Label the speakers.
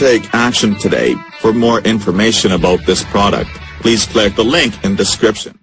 Speaker 1: Take action today. For more information about this product, please click the link in description.